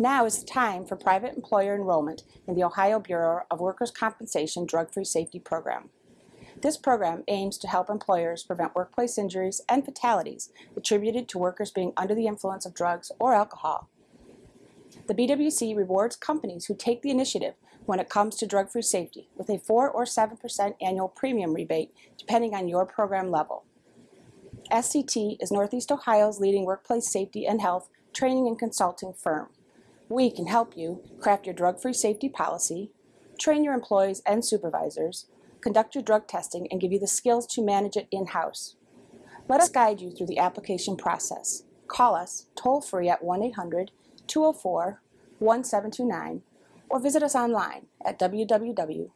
Now is the time for private employer enrollment in the Ohio Bureau of Workers' Compensation Drug-Free Safety Program. This program aims to help employers prevent workplace injuries and fatalities attributed to workers being under the influence of drugs or alcohol. The BWC rewards companies who take the initiative when it comes to drug-free safety with a 4 or 7% annual premium rebate depending on your program level. SCT is Northeast Ohio's leading workplace safety and health training and consulting firm. We can help you craft your drug-free safety policy, train your employees and supervisors, conduct your drug testing, and give you the skills to manage it in-house. Let us guide you through the application process. Call us toll-free at 1-800-204-1729 or visit us online at www.sct.us.com.